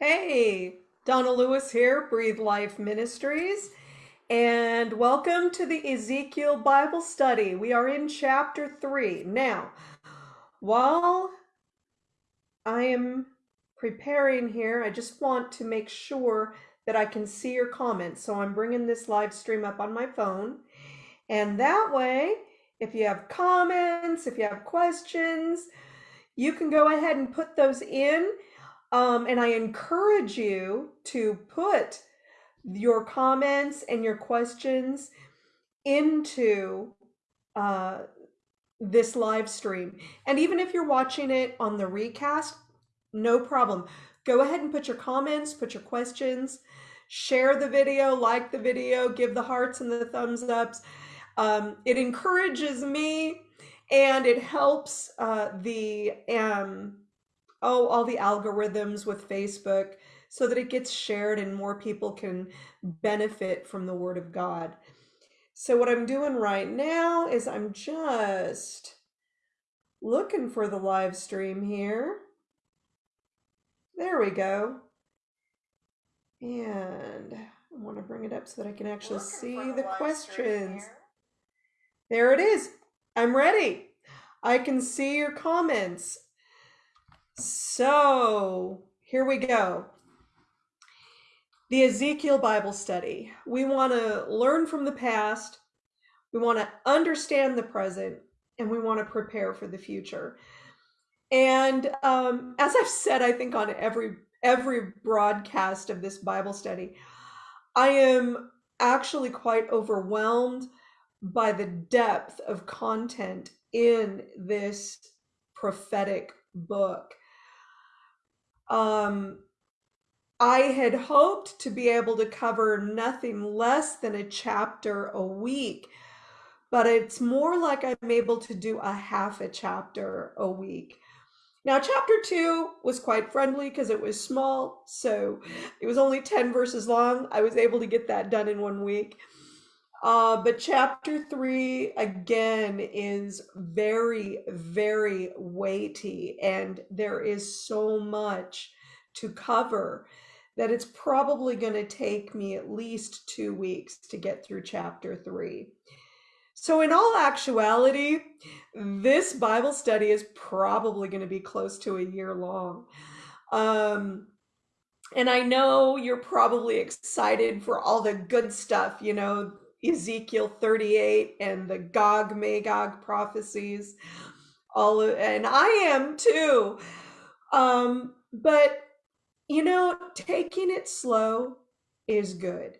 Hey, Donna Lewis here, Breathe Life Ministries, and welcome to the Ezekiel Bible Study. We are in chapter 3. Now, while I am preparing here, I just want to make sure that I can see your comments. So I'm bringing this live stream up on my phone. And that way, if you have comments, if you have questions, you can go ahead and put those in um, and I encourage you to put your comments and your questions into uh, this live stream. And even if you're watching it on the recast, no problem. Go ahead and put your comments, put your questions, share the video, like the video, give the hearts and the thumbs ups. Um, it encourages me and it helps uh, the um, oh, all the algorithms with Facebook so that it gets shared and more people can benefit from the Word of God. So, what I'm doing right now is I'm just looking for the live stream here. There we go. And I want to bring it up so that I can actually looking see the, the questions. There it is. I'm ready. I can see your comments. So here we go. The Ezekiel Bible study. We want to learn from the past, we want to understand the present, and we want to prepare for the future. And um, as I've said, I think on every every broadcast of this Bible study, I am actually quite overwhelmed by the depth of content in this prophetic book. Um, I had hoped to be able to cover nothing less than a chapter a week, but it's more like I'm able to do a half a chapter a week. Now, chapter two was quite friendly because it was small, so it was only 10 verses long. I was able to get that done in one week. Uh, but chapter three, again, is very, very weighty, and there is so much to cover that it's probably going to take me at least two weeks to get through chapter three. So, in all actuality, this Bible study is probably going to be close to a year long. Um, and I know you're probably excited for all the good stuff, you know, Ezekiel 38 and the Gog Magog prophecies. All of, and I am too. Um, but you know, taking it slow is good.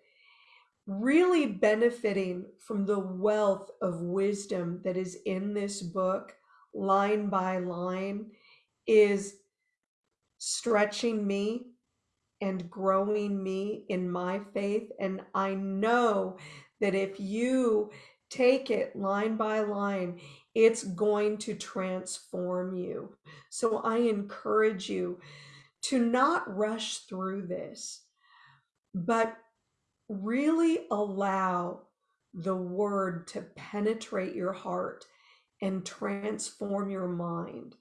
Really benefiting from the wealth of wisdom that is in this book, line by line, is stretching me and growing me in my faith. And I know that if you take it line by line, it's going to transform you. So I encourage you to not rush through this, but really allow the word to penetrate your heart and transform your mind.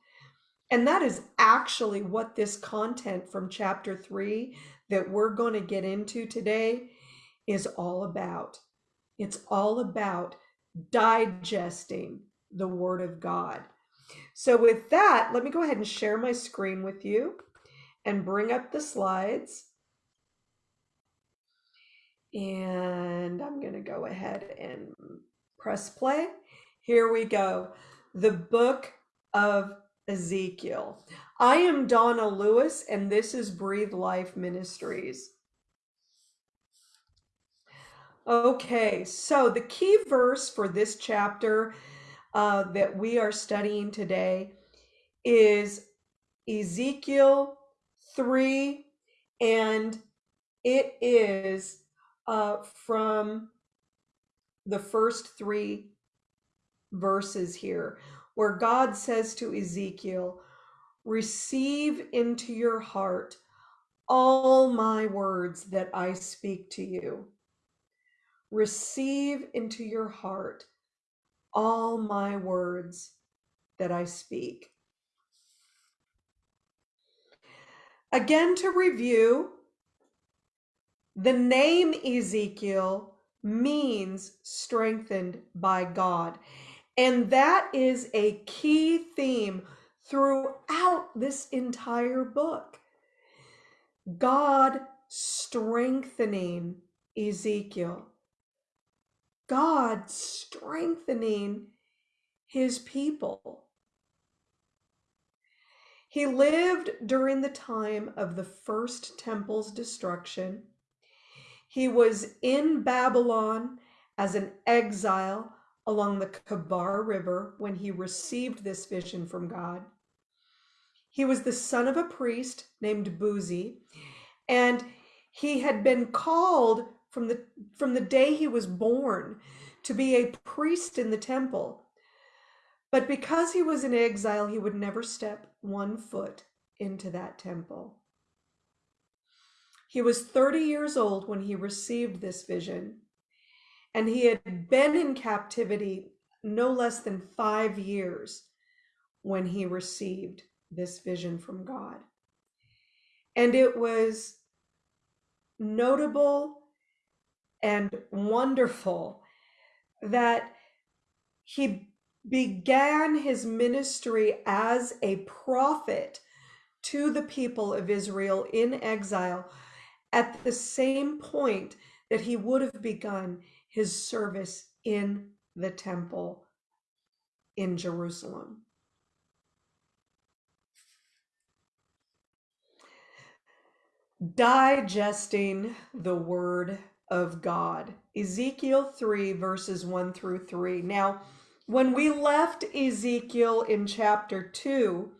And that is actually what this content from chapter three that we're going to get into today is all about. It's all about digesting the Word of God. So, with that, let me go ahead and share my screen with you and bring up the slides. And I'm going to go ahead and press play. Here we go. The book of Ezekiel. I am Donna Lewis, and this is Breathe Life Ministries. Okay, so the key verse for this chapter uh, that we are studying today is Ezekiel 3, and it is uh, from the first three verses here, where God says to Ezekiel, Receive into your heart all my words that I speak to you Receive into your heart all my words that I speak. Again, to review, the name Ezekiel means strengthened by God. And that is a key theme throughout this entire book. God strengthening Ezekiel. God strengthening his people. He lived during the time of the first temple's destruction. He was in Babylon as an exile along the Kebar River when he received this vision from God. He was the son of a priest named Buzi, and he had been called from the from the day he was born to be a priest in the temple. But because he was in exile, he would never step one foot into that temple. He was 30 years old when he received this vision, and he had been in captivity no less than five years when he received this vision from God. And it was notable and wonderful that he began his ministry as a prophet to the people of Israel in exile at the same point that he would have begun his service in the temple in Jerusalem. Digesting the word of God. Ezekiel 3, verses 1 through 3. Now, when we left Ezekiel in chapter 2,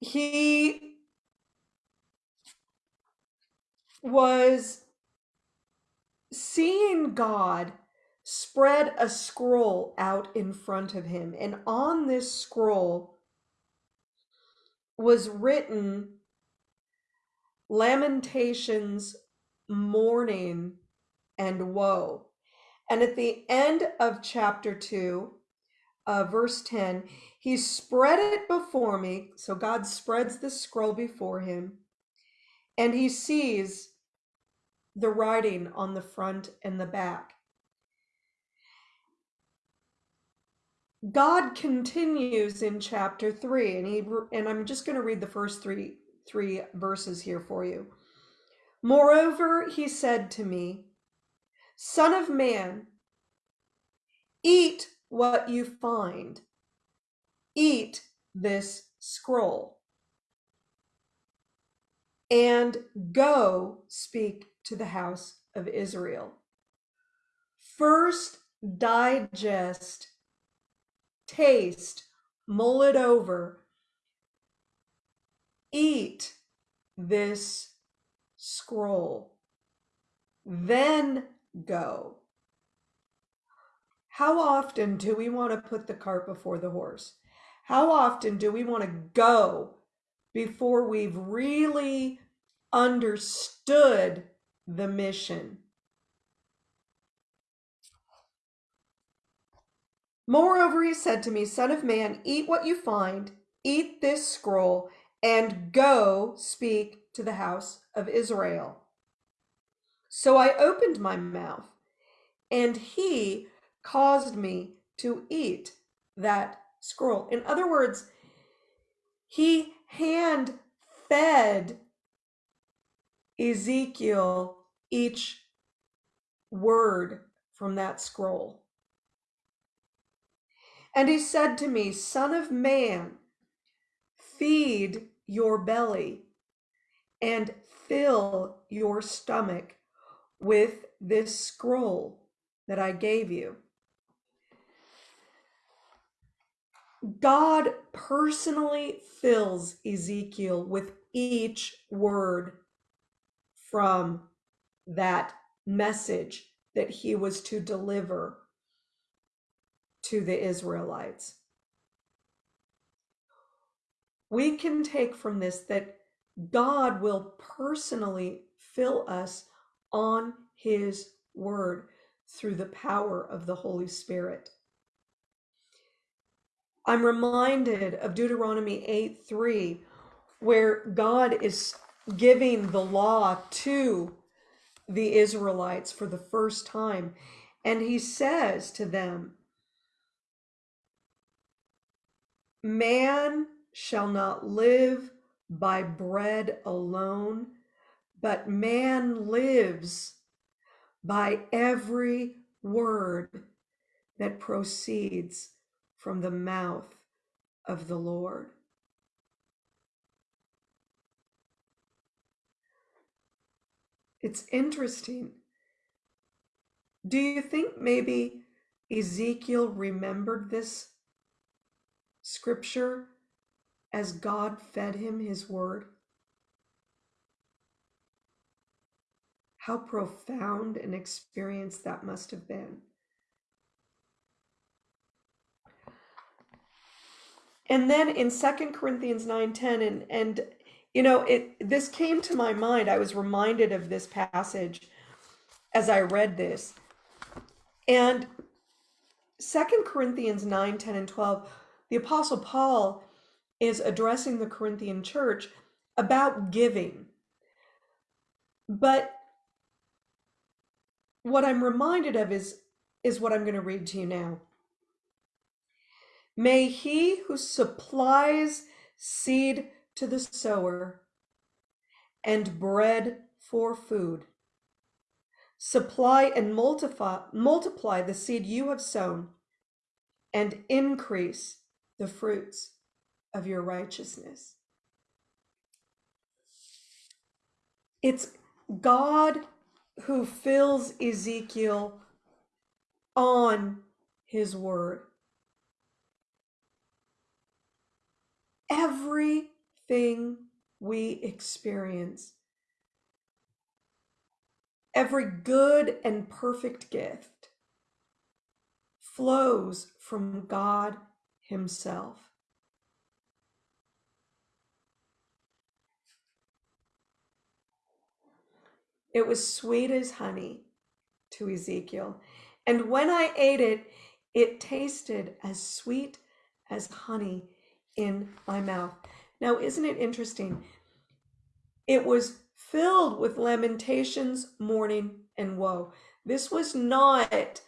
he was seeing God spread a scroll out in front of him. And on this scroll was written Lamentations, mourning, and woe. And at the end of chapter 2, uh, verse 10, he spread it before me. So God spreads the scroll before him, and he sees the writing on the front and the back. God continues in chapter 3 and he and I'm just going to read the first 3 3 verses here for you. Moreover, he said to me, Son of man, eat what you find. Eat this scroll. And go speak to the house of Israel. First, digest, taste, mull it over, eat this scroll, then go. How often do we want to put the cart before the horse? How often do we want to go before we've really understood the mission. Moreover, he said to me, Son of man, eat what you find, eat this scroll, and go speak to the house of Israel. So I opened my mouth, and he caused me to eat that scroll. In other words, he hand fed Ezekiel each word from that scroll. And he said to me, Son of man, feed your belly and fill your stomach with this scroll that I gave you. God personally fills Ezekiel with each word from that message that he was to deliver to the Israelites. We can take from this that God will personally fill us on his word through the power of the Holy Spirit. I'm reminded of Deuteronomy 8 3, where God is giving the law to the Israelites for the first time. And he says to them, Man shall not live by bread alone, but man lives by every word that proceeds from the mouth of the Lord. It's interesting. Do you think maybe Ezekiel remembered this scripture as God fed him his word? How profound an experience that must have been. And then in Second Corinthians 9:10 and and you know it this came to my mind. I was reminded of this passage as I read this. And Second Corinthians 9, 10, and 12, the Apostle Paul is addressing the Corinthian church about giving. But what I'm reminded of is, is what I'm going to read to you now. May he who supplies seed to the sower and bread for food supply and multiply, multiply the seed you have sown and increase the fruits of your righteousness. It's God who fills Ezekiel on his word. Everything we experience, every good and perfect gift flows from God Himself. It was sweet as honey to Ezekiel. And when I ate it, it tasted as sweet as honey in my mouth. Now, isn't it interesting? It was filled with lamentations, mourning, and woe. This was not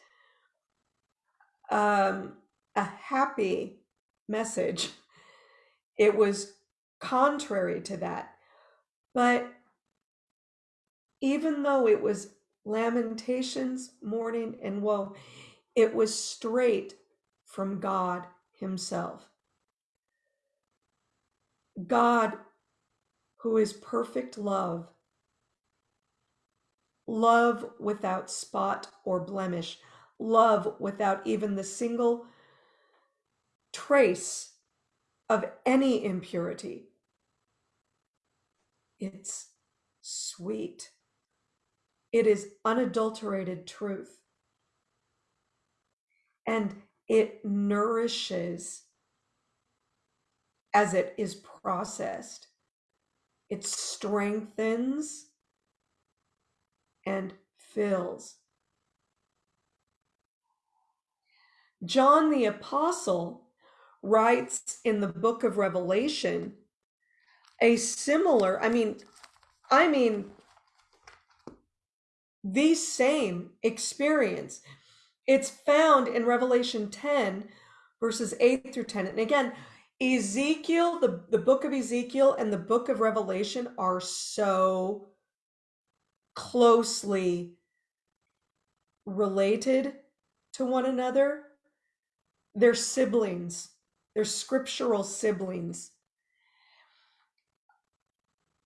um, a happy message. It was contrary to that. But even though it was lamentations, mourning, and woe, it was straight from God Himself. God, who is perfect love, love without spot or blemish, love without even the single trace of any impurity. It's sweet. It is unadulterated truth. And it nourishes as it is processed. It strengthens and fills. John the Apostle writes in the book of Revelation a similar, I mean, I mean, the same experience. It's found in Revelation 10, verses 8 through 10. And again, Ezekiel, the, the book of Ezekiel and the book of Revelation are so closely related to one another. They're siblings, they're scriptural siblings.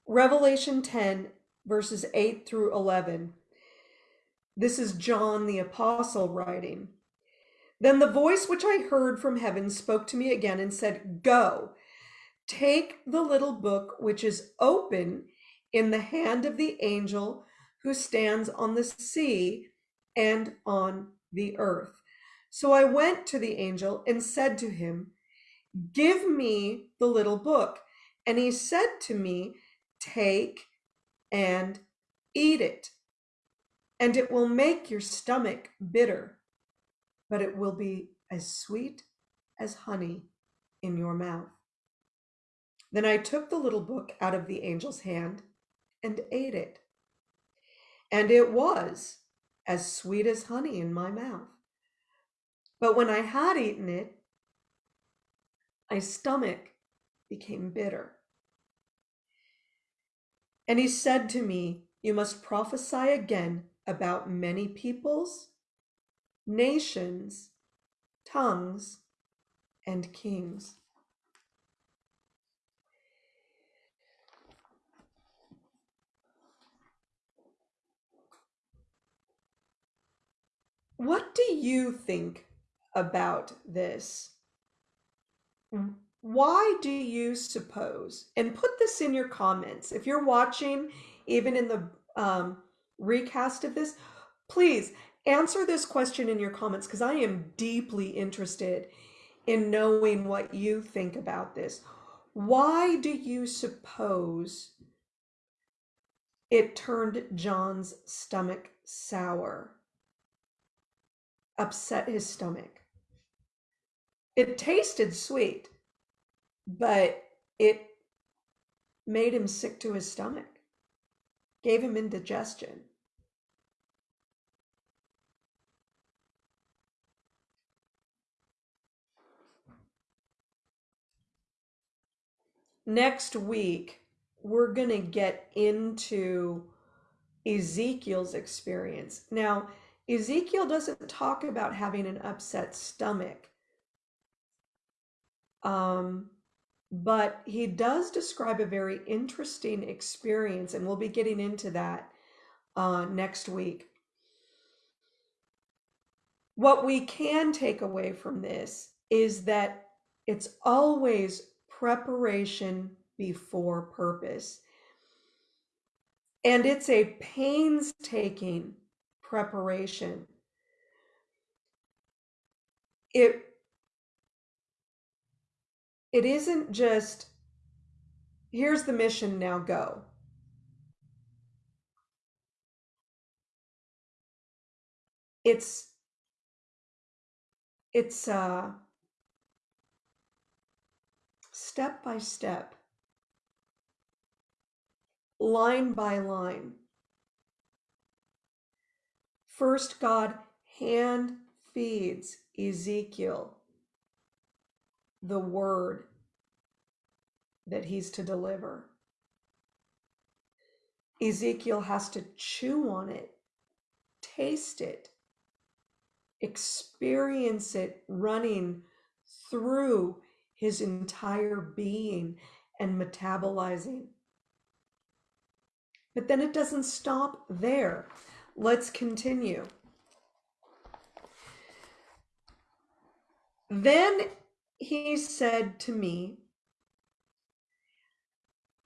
Revelation 10, verses 8 through 11. This is John the Apostle writing. Then the voice which I heard from heaven spoke to me again and said, Go, take the little book which is open in the hand of the angel who stands on the sea and on the earth. So I went to the angel and said to him, Give me the little book. And he said to me, Take and eat it, and it will make your stomach bitter, but it will be as sweet as honey in your mouth. Then I took the little book out of the angel's hand and ate it. And it was as sweet as honey in my mouth. But when I had eaten it, my stomach became bitter. And he said to me, You must prophesy again about many peoples, nations, tongues, and kings. What do you think about this? Why do you suppose? And put this in your comments. If you're watching, even in the um, recast of this, please answer this question in your comments because I am deeply interested in knowing what you think about this. Why do you suppose it turned John's stomach sour? Upset his stomach. It tasted sweet, but it made him sick to his stomach, gave him indigestion. Next week, we're going to get into Ezekiel's experience. Now, Ezekiel doesn't talk about having an upset stomach. Um, but he does describe a very interesting experience, and we'll be getting into that uh, next week. What we can take away from this is that it's always preparation before purpose. And it's a painstaking preparation. It it isn't just here's the mission now go it's it's uh step by step line by line first god hand feeds ezekiel the word that he's to deliver. Ezekiel has to chew on it, taste it, experience it running through his entire being and metabolizing. But then it doesn't stop there. Let's continue. Then he said to me,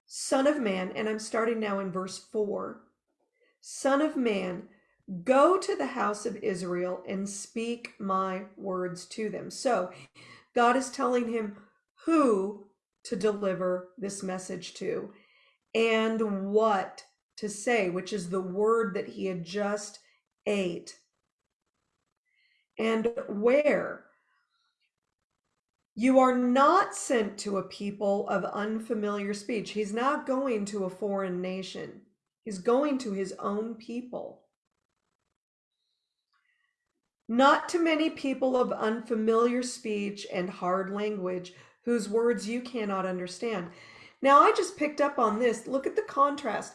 Son of man, and I'm starting now in verse 4 Son of man, go to the house of Israel and speak my words to them. So God is telling him who to deliver this message to and what to say, which is the word that he had just ate, and where you are not sent to a people of unfamiliar speech. He's not going to a foreign nation, he's going to his own people. Not to many people of unfamiliar speech and hard language whose words you cannot understand. Now, I just picked up on this. Look at the contrast.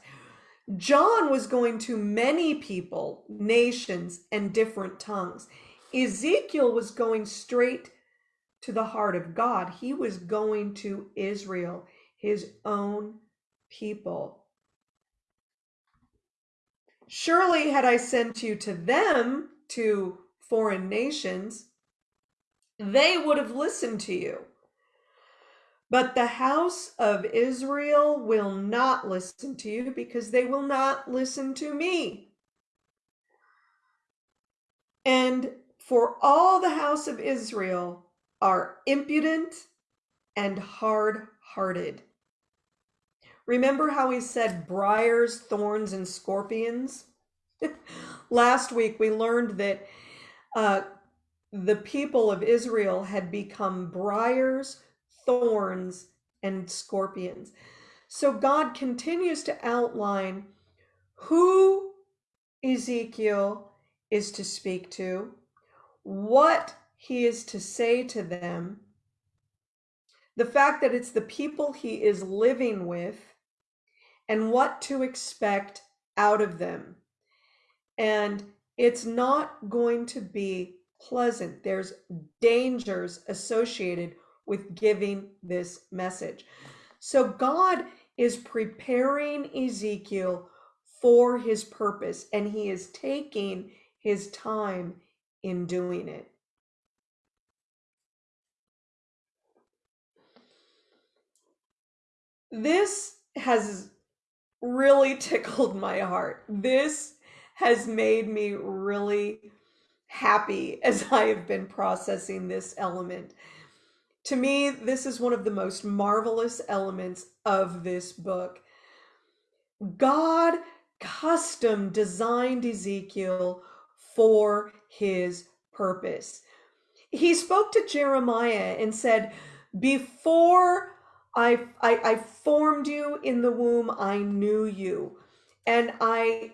John was going to many people, nations, and different tongues. Ezekiel was going straight to the heart of God. He was going to Israel, his own people. Surely, had I sent you to them, to foreign nations, they would have listened to you. But the house of Israel will not listen to you because they will not listen to me. And for all the house of Israel, are impudent and hard hearted. Remember how he said briars, thorns, and scorpions? Last week we learned that uh, the people of Israel had become briars, thorns, and scorpions. So God continues to outline who Ezekiel is to speak to, what he is to say to them, the fact that it's the people he is living with, and what to expect out of them. And it's not going to be pleasant. There's dangers associated with giving this message. So God is preparing Ezekiel for his purpose, and he is taking his time in doing it. This has really tickled my heart. This has made me really happy as I have been processing this element. To me, this is one of the most marvelous elements of this book. God custom designed Ezekiel for his purpose. He spoke to Jeremiah and said, Before I, I, I formed you in the womb, I knew you, and I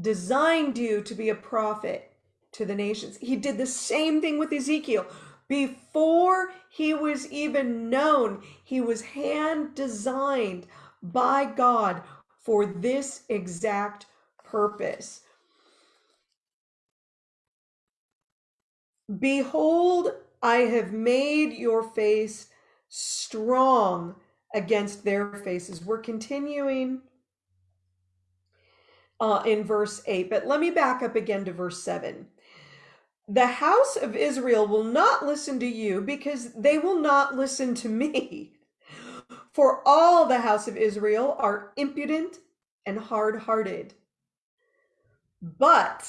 designed you to be a prophet to the nations. He did the same thing with Ezekiel. Before he was even known, he was hand designed by God for this exact purpose. Behold, I have made your face strong against their faces. We're continuing uh, in verse 8, but let me back up again to verse 7. The house of Israel will not listen to you because they will not listen to me. For all the house of Israel are impudent and hard hearted. But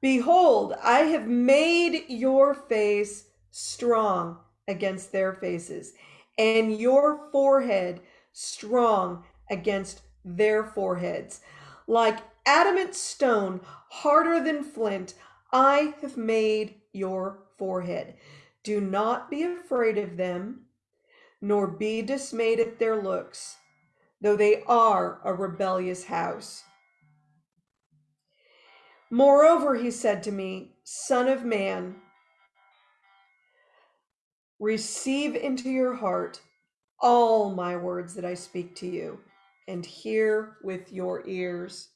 behold, I have made your face strong against their faces, and your forehead strong against their foreheads. Like adamant stone, harder than flint, I have made your forehead. Do not be afraid of them, nor be dismayed at their looks, though they are a rebellious house. Moreover, he said to me, Son of man, receive into your heart all my words that I speak to you, and hear with your ears.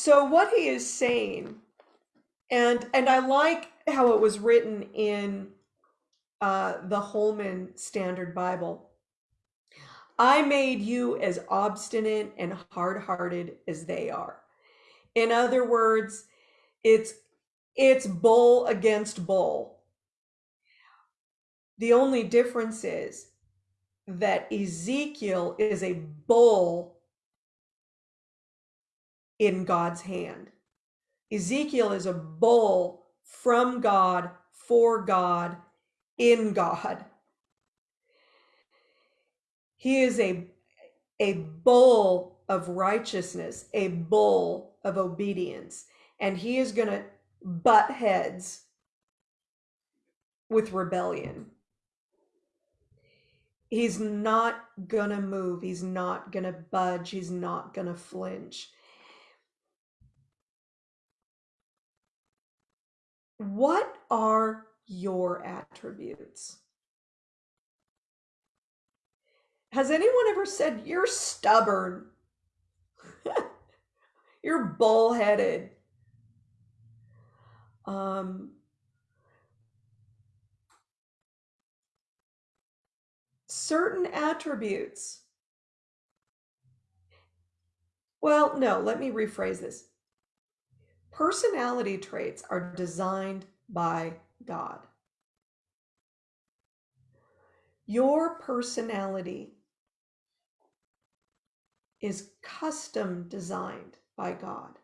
So what he is saying, and and I like how it was written in uh, the Holman Standard Bible. I made you as obstinate and hard-hearted as they are. In other words, it's it's bull against bull. The only difference is that Ezekiel is a bull in God's hand. Ezekiel is a bull from God, for God, in God. He is a, a bull of righteousness, a bull of obedience, and he is going to butt heads with rebellion. He's not going to move. He's not going to budge. He's not going to flinch. What are your attributes? Has anyone ever said, You're stubborn? You're bullheaded. Um, certain attributes. Well, no, let me rephrase this. Personality traits are designed by God. Your personality is custom designed by God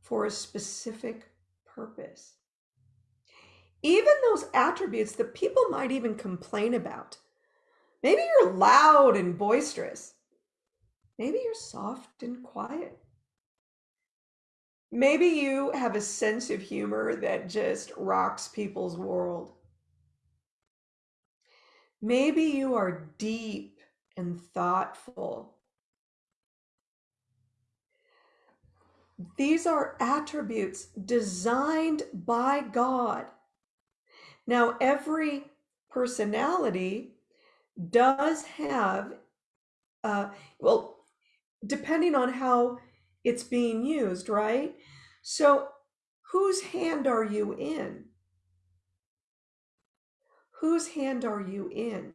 for a specific purpose. Even those attributes that people might even complain about. Maybe you're loud and boisterous. Maybe you're soft and quiet. Maybe you have a sense of humor that just rocks people's world. Maybe you are deep and thoughtful. These are attributes designed by God. Now, every personality does have, uh, well, depending on how it's being used, right? So, whose hand are you in? Whose hand are you in?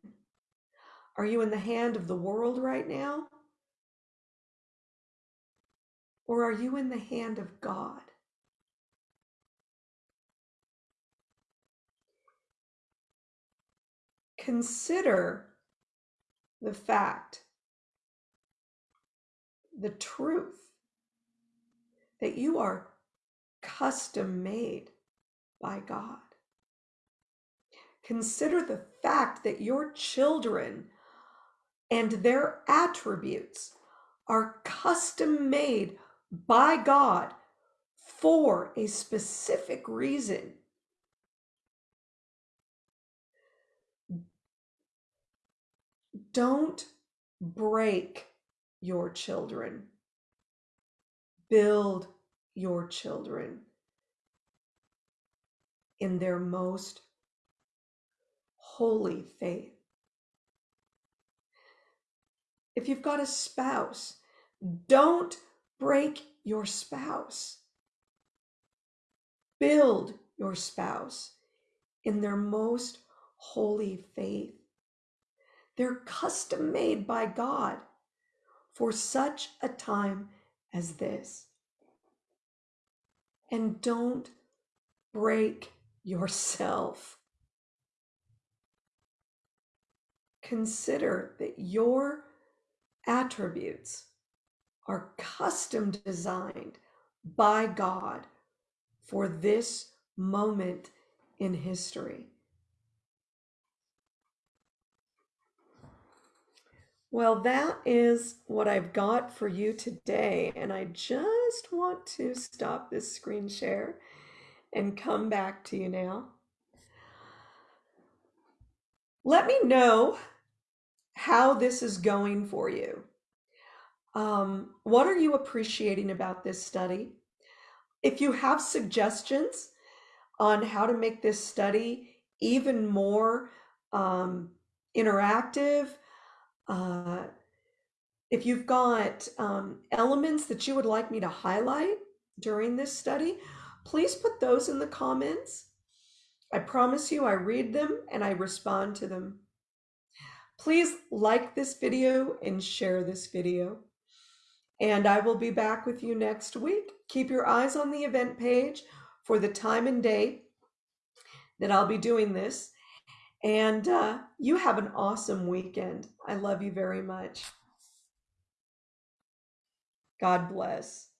Are you in the hand of the world right now? Or are you in the hand of God? Consider the fact, the truth that you are custom made by God. Consider the fact that your children and their attributes are custom made by God for a specific reason. Don't break your children. Build your children in their most holy faith. If you've got a spouse, don't break your spouse. Build your spouse in their most holy faith. They're custom made by God for such a time as this. And don't break yourself. Consider that your attributes are custom designed by God for this moment in history. Well, that is what I've got for you today. And I just want to stop this screen share and come back to you now. Let me know how this is going for you. Um, what are you appreciating about this study? If you have suggestions on how to make this study even more um, interactive, uh, if you've got um, elements that you would like me to highlight during this study, please put those in the comments. I promise you I read them and I respond to them. Please like this video and share this video. And I will be back with you next week. Keep your eyes on the event page for the time and date that I'll be doing this. And uh, you have an awesome weekend. I love you very much. God bless.